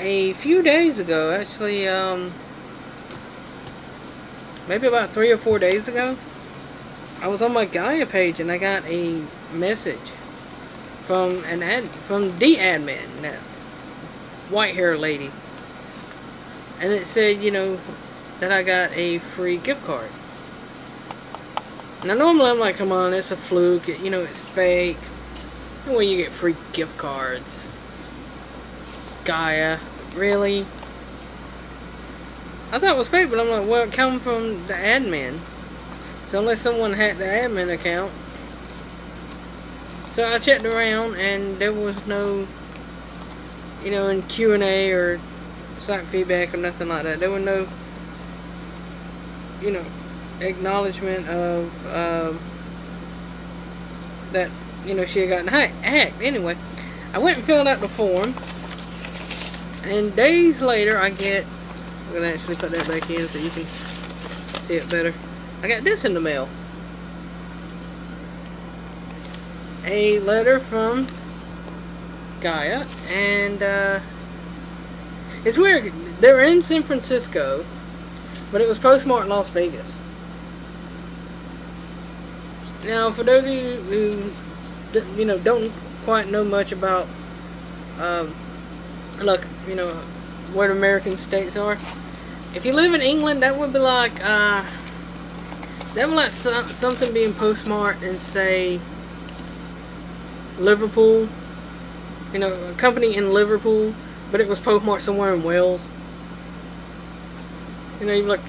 a few days ago, actually, um, maybe about three or four days ago, I was on my Gaia page and I got a message from an ad, from the admin, that white hair lady. And it said, you know, that I got a free gift card. Now normally I'm like, come on, it's a fluke, you know, it's fake. Way you get free gift cards. Gaia, really? I thought it was fake, but I'm like, well, it come from the admin. So unless someone hacked the admin account. So I checked around and there was no, you know, in Q&A or site feedback or nothing like that. There were no, you know, acknowledgement of um, that you know she had gotten hacked. Anyway, I went and filled out the form, and days later I get. I'm gonna actually put that back in so you can see it better. I got this in the mail. A letter from Gaia, and uh, it's weird. They're in San Francisco, but it was postmarked Las Vegas. Now, for those of you who, you know, don't quite know much about, um, look, you know, where American states are. If you live in England, that would be like, uh, that would like so something being postmarked and say Liverpool. You know, a company in Liverpool, but it was postmarked somewhere in Wales. You know, you're like,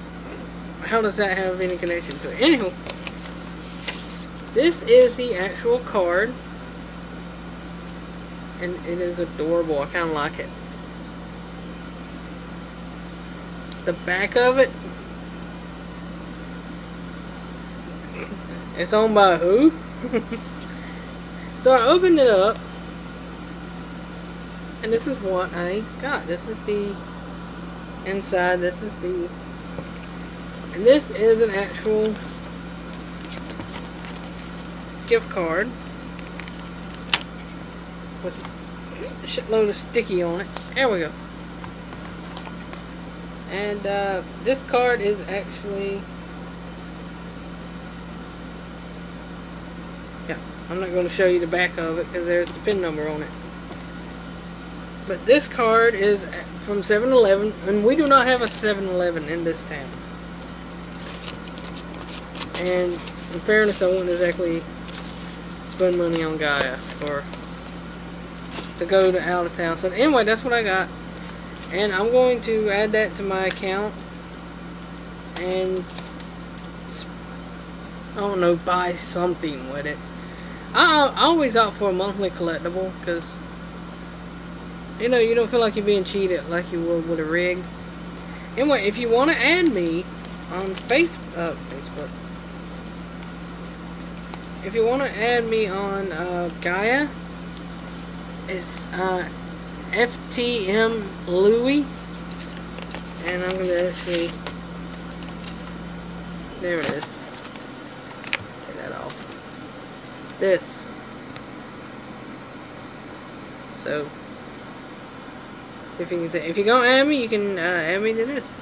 how does that have any connection to it? Anywho. This is the actual card. And it is adorable. I kind of like it. The back of it. It's owned by who? so I opened it up. And this is what I got. This is the inside. This is the... And this is an actual gift card with a shitload of sticky on it. There we go. And uh, this card is actually yeah, I'm not going to show you the back of it because there's the pin number on it. But this card is from 7-Eleven, and we do not have a 7-Eleven in this town. And in fairness, I won't exactly spend money on Gaia or to go to out of town. So anyway, that's what I got. And I'm going to add that to my account and I don't know, buy something with it. I, I always opt for a monthly collectible because you know, you don't feel like you're being cheated like you would with a rig. Anyway, if you want to add me on face, uh, Facebook, if you want to add me on uh, Gaia, it's uh, FTM Louie. And I'm going to actually... There it is. Take that off. This. So, see if you can say, if you're going add me, you can uh, add me to this.